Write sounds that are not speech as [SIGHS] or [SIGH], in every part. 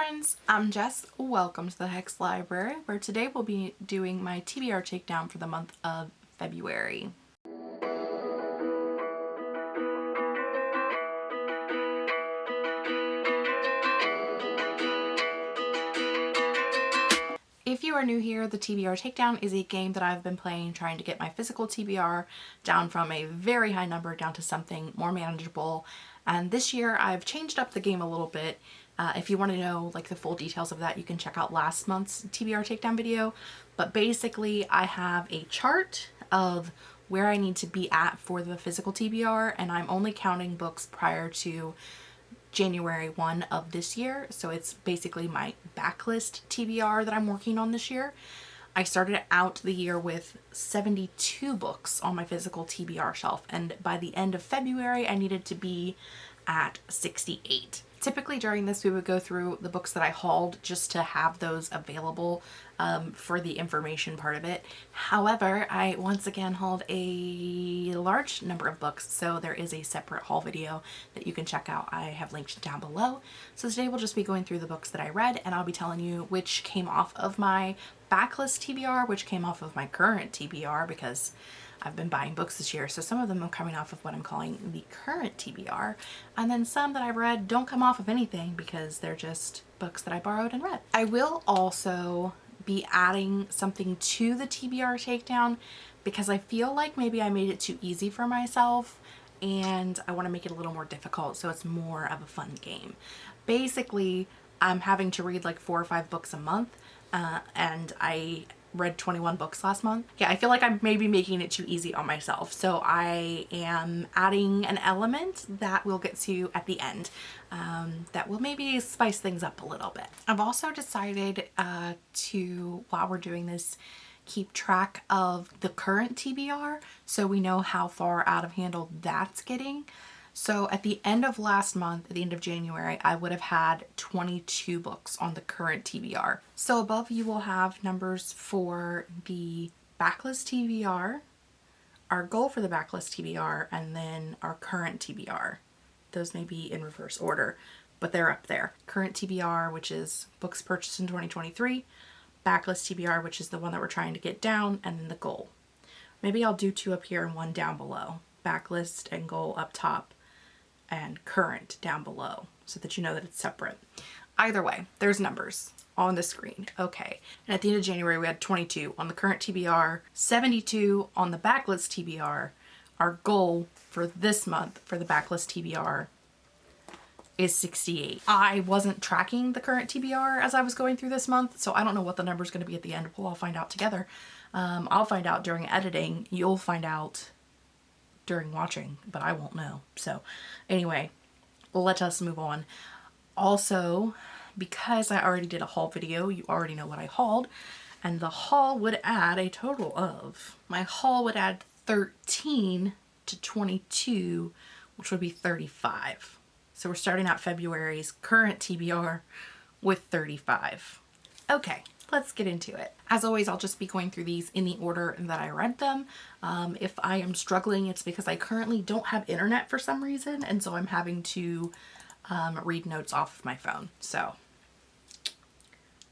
friends, I'm Jess. Welcome to the Hex Library where today we'll be doing my TBR takedown for the month of February. Are new here, the TBR Takedown is a game that I've been playing trying to get my physical TBR down from a very high number down to something more manageable. And this year I've changed up the game a little bit uh, if you want to know like the full details of that, you can check out last month's TBR takedown video. But basically I have a chart of where I need to be at for the physical TBR and I'm only counting books prior to January 1 of this year. So it's basically my backlist TBR that I'm working on this year. I started out the year with 72 books on my physical TBR shelf and by the end of February I needed to be at 68. Typically during this we would go through the books that I hauled just to have those available um, for the information part of it. However, I once again hauled a large number of books so there is a separate haul video that you can check out. I have linked down below. So today we'll just be going through the books that I read and I'll be telling you which came off of my backlist TBR, which came off of my current TBR because I've been buying books this year, so some of them are coming off of what I'm calling the current TBR, and then some that I've read don't come off of anything because they're just books that I borrowed and read. I will also be adding something to the TBR takedown because I feel like maybe I made it too easy for myself and I want to make it a little more difficult so it's more of a fun game. Basically, I'm having to read like four or five books a month uh, and I read 21 books last month. Yeah, I feel like I'm maybe making it too easy on myself. So I am adding an element that we'll get to at the end um, that will maybe spice things up a little bit. I've also decided uh, to, while we're doing this, keep track of the current TBR so we know how far out of handle that's getting. So at the end of last month, at the end of January, I would have had 22 books on the current TBR. So above you will have numbers for the backlist TBR, our goal for the backlist TBR, and then our current TBR. Those may be in reverse order, but they're up there. Current TBR, which is books purchased in 2023, backlist TBR, which is the one that we're trying to get down, and then the goal. Maybe I'll do two up here and one down below. Backlist and goal up top and current down below so that you know that it's separate. Either way, there's numbers on the screen. Okay. And at the end of January, we had 22 on the current TBR, 72 on the backlist TBR. Our goal for this month for the backlist TBR is 68. I wasn't tracking the current TBR as I was going through this month, so I don't know what the number is going to be at the end. We'll all find out together. Um, I'll find out during editing. You'll find out during watching, but I won't know. So anyway, let us move on. Also, because I already did a haul video, you already know what I hauled, and the haul would add a total of, my haul would add 13 to 22, which would be 35. So we're starting out February's current TBR with 35. Okay, let's get into it. As always, I'll just be going through these in the order that I read them. Um, if I am struggling, it's because I currently don't have internet for some reason, and so I'm having to um, read notes off of my phone. So,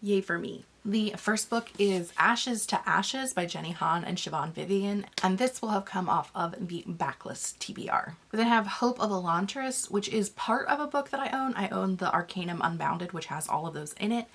yay for me. The first book is Ashes to Ashes by Jenny Han and Siobhan Vivian, and this will have come off of the backlist TBR. We then have Hope of Elantris, which is part of a book that I own. I own the Arcanum Unbounded, which has all of those in it.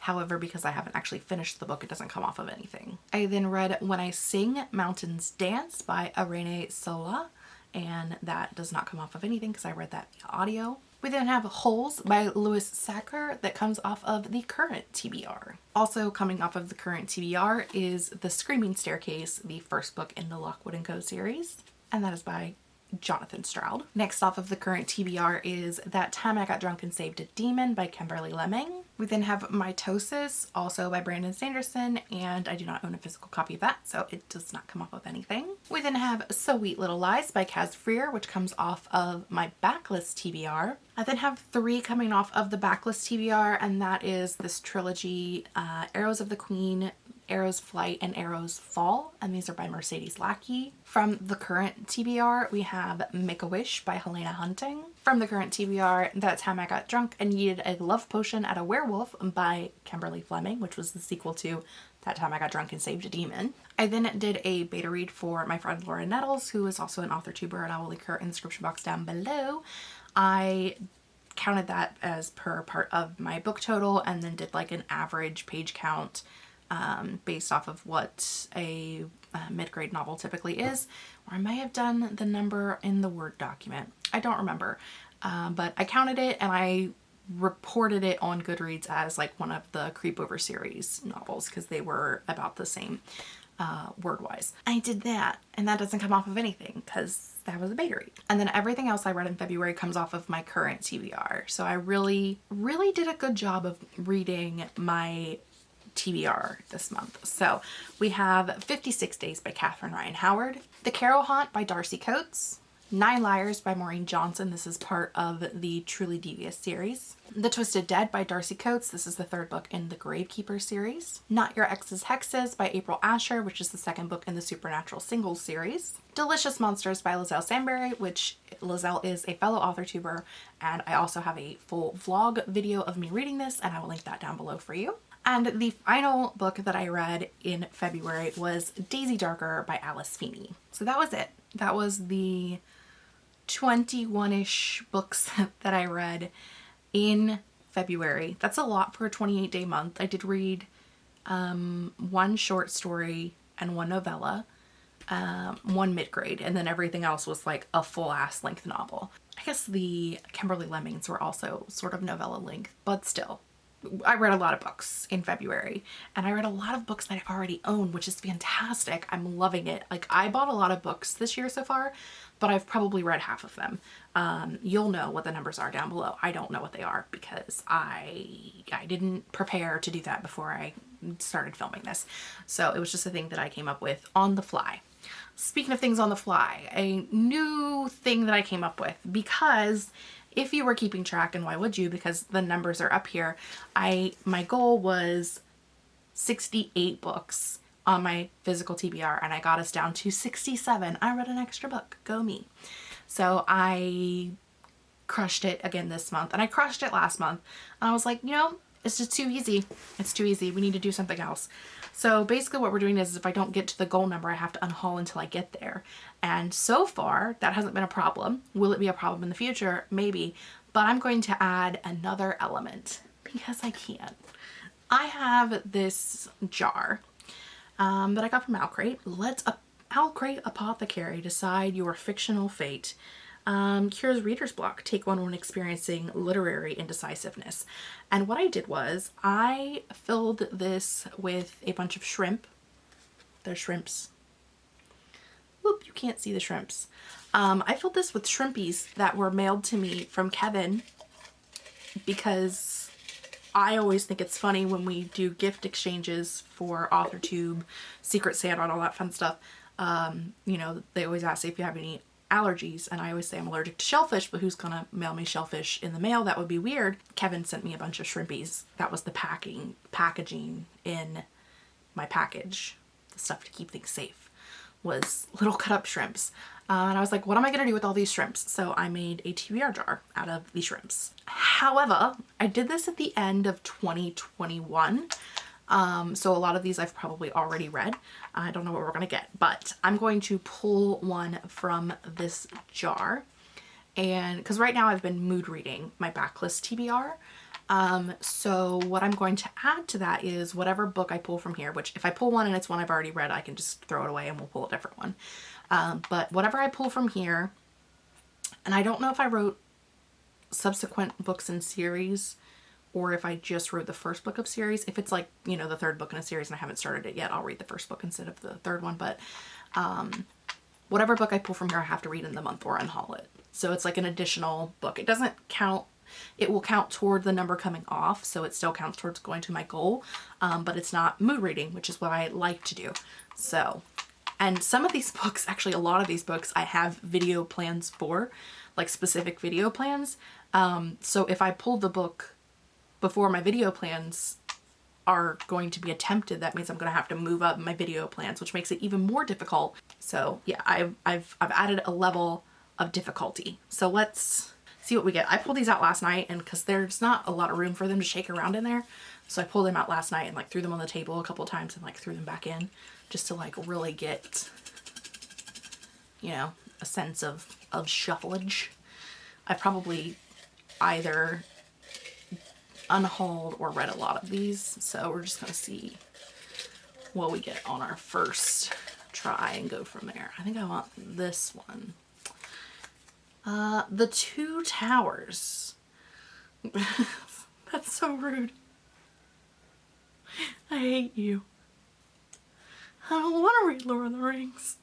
However, because I haven't actually finished the book, it doesn't come off of anything. I then read When I Sing, Mountains Dance by Irene Sola, and that does not come off of anything because I read that audio. We then have Holes by Louise Sachar that comes off of the current TBR. Also coming off of the current TBR is The Screaming Staircase, the first book in the Lockwood & Co series, and that is by Jonathan Stroud. Next off of the current TBR is That Time I Got Drunk and Saved a Demon by Kimberly Lemming. We then have Mitosis, also by Brandon Sanderson, and I do not own a physical copy of that, so it does not come off of anything. We then have Sweet Little Lies by Caz Frear, which comes off of my backlist TBR. I then have three coming off of the backlist TBR, and that is this trilogy, uh, Arrows of the Queen, Arrow's Flight and Arrow's Fall, and these are by Mercedes Lackey. From the current TBR, we have Make-A-Wish by Helena Hunting. From the current TBR, That Time I Got Drunk and Yeeted a Love Potion at a Werewolf by Kimberly Lemming, which was the sequel to That Time I Got Drunk and Saved a Demon. I then did a beta read for my friend Laura Nettles, who is also an author tuber, and I will link her in the description box down below. I counted that as per part of my book total and then did like an average page count um, based off of what a, a mid-grade novel typically is. Or I may have done the number in the Word document. I don't remember. Um, but I counted it and I reported it on Goodreads as like one of the Creepover series novels because they were about the same uh, word-wise. I did that and that doesn't come off of anything because that was a read. And then everything else I read in February comes off of my current TBR. So I really, really did a good job of reading my TBR this month. So we have 56 Days by Catherine Ryan Howard, The Carrow Haunt by Darcy Coates, Nine Liars by Maureen Johnson. This is part of the Truly Devious series. The Twisted Dead by Darcy Coates. This is the third book in the Gravekeeper series. Not Your Ex's Hexes by April Asher, which is the second book in the Supernatural Singles series. Delicious Monsters by Liselle Sambury, which Liselle is a fellow author tuber, and I also have a full vlog video of me reading this, and I will link that down below for you. And the final book that I read in February was Daisy Darker by Alice Feeney. So that was it. That was the 21-ish books [LAUGHS] that I read in February. That's a lot for a 28 day month. I did read um, one short story and one novella, um, one mid-grade, and then everything else was like a full ass length novel. I guess the Kimberly Lemmings were also sort of novella length, but still I read a lot of books in February and I read a lot of books that I already own, which is fantastic. I'm loving it. Like I bought a lot of books this year so far, but I've probably read half of them. Um, you'll know what the numbers are down below. I don't know what they are because I, I didn't prepare to do that before I started filming this. So it was just a thing that I came up with on the fly. Speaking of things on the fly, a new thing that I came up with because if you were keeping track and why would you because the numbers are up here I my goal was 68 books on my physical TBR and I got us down to 67 I read an extra book. Go me. So I crushed it again this month and I crushed it last month. And I was like you know it's just too easy. It's too easy. We need to do something else so basically what we're doing is if I don't get to the goal number, I have to unhaul until I get there. And so far, that hasn't been a problem. Will it be a problem in the future? Maybe. But I'm going to add another element because I can. I have this jar um, that I got from Owlcrate. Let a Owlcrate Apothecary decide your fictional fate um, cures reader's block. Take one when experiencing literary indecisiveness. And what I did was I filled this with a bunch of shrimp. They're shrimps. Whoop, you can't see the shrimps. Um, I filled this with shrimpies that were mailed to me from Kevin because I always think it's funny when we do gift exchanges for AuthorTube, Secret Santa, and all that fun stuff. Um, you know, they always ask if you have any allergies and I always say I'm allergic to shellfish but who's gonna mail me shellfish in the mail? That would be weird. Kevin sent me a bunch of shrimpies. That was the packing packaging in my package. The stuff to keep things safe was little cut up shrimps. Uh, and I was like what am I gonna do with all these shrimps? So I made a TBR jar out of these shrimps. However I did this at the end of 2021 um, so a lot of these I've probably already read. I don't know what we're going to get, but I'm going to pull one from this jar. And because right now I've been mood reading my backlist TBR. Um, so what I'm going to add to that is whatever book I pull from here, which if I pull one and it's one I've already read, I can just throw it away and we'll pull a different one. Um, but whatever I pull from here, and I don't know if I wrote subsequent books in series or if I just wrote the first book of series. If it's like, you know, the third book in a series and I haven't started it yet, I'll read the first book instead of the third one. But um, whatever book I pull from here, I have to read in the month or unhaul it. So it's like an additional book. It doesn't count it will count toward the number coming off so it still counts towards going to my goal um, but it's not mood reading which is what I like to do so and some of these [LAUGHS] books actually a lot of these books I have video plans for like specific video plans um, so if I pull the book before my video plans are going to be attempted, that means I'm going to have to move up my video plans, which makes it even more difficult. So yeah, I've, I've, I've added a level of difficulty. So let's see what we get. I pulled these out last night and because there's not a lot of room for them to shake around in there. So I pulled them out last night and like threw them on the table a couple times and like threw them back in just to like really get, you know, a sense of, of shuffleage. I probably either unhauled or read a lot of these. So we're just going to see what we get on our first try and go from there. I think I want this one. Uh, the Two Towers. [LAUGHS] That's so rude. I hate you. I don't want to read Lord of the Rings.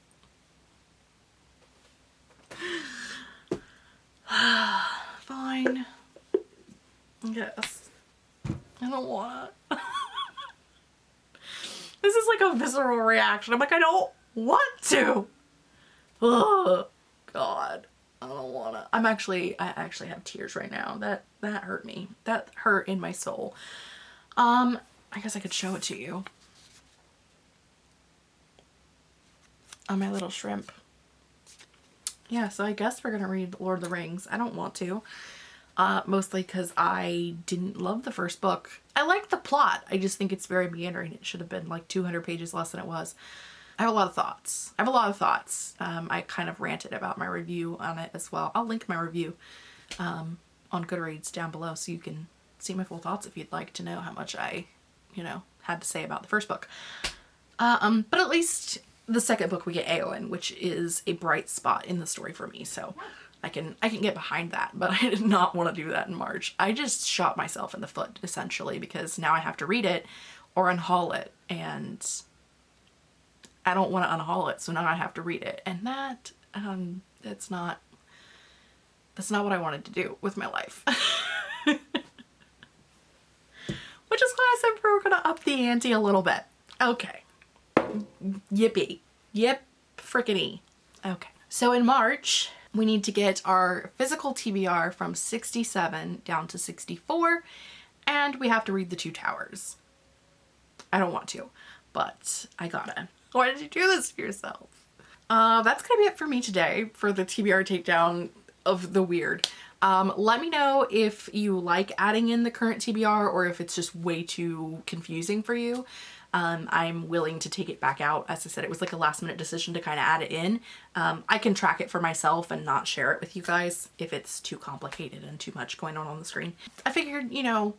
[SIGHS] Fine. Yes. I don't want to. [LAUGHS] this is like a visceral reaction. I'm like, I don't want to. Oh, God. I don't want to. I'm actually, I actually have tears right now. That, that hurt me. That hurt in my soul. Um, I guess I could show it to you. On my little shrimp. Yeah, so I guess we're to read Lord of the Rings. I don't want to. Uh, mostly because I didn't love the first book. I like the plot. I just think it's very meandering. It should have been like 200 pages less than it was. I have a lot of thoughts. I have a lot of thoughts. Um, I kind of ranted about my review on it as well. I'll link my review um, on Goodreads down below so you can see my full thoughts if you'd like to know how much I, you know, had to say about the first book. Um, but at least the second book we get Eowyn, which is a bright spot in the story for me. So I can I can get behind that, but I did not want to do that in March. I just shot myself in the foot essentially because now I have to read it or unhaul it and I don't want to unhaul it, so now I have to read it. And that, um, that's not, that's not what I wanted to do with my life. [LAUGHS] Which is why I said we are going to up the ante a little bit. Okay. Yippee. Yip frickety. Okay. So in March, we need to get our physical TBR from 67 down to 64, and we have to read the two towers. I don't want to, but I gotta. Why did you do this to yourself? Uh, that's gonna be it for me today for the TBR takedown of the weird. Um, let me know if you like adding in the current TBR or if it's just way too confusing for you. Um, I'm willing to take it back out. As I said, it was like a last minute decision to kind of add it in. Um, I can track it for myself and not share it with you guys if it's too complicated and too much going on on the screen. I figured, you know,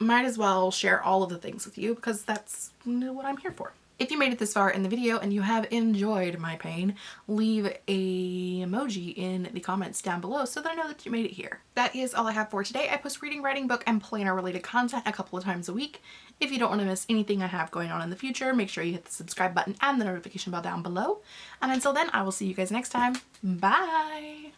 might as well share all of the things with you because that's what I'm here for. If you made it this far in the video and you have enjoyed my pain, leave a emoji in the comments down below so that I know that you made it here. That is all I have for today. I post reading, writing, book, and planner related content a couple of times a week. If you don't want to miss anything I have going on in the future, make sure you hit the subscribe button and the notification bell down below. And until then, I will see you guys next time. Bye!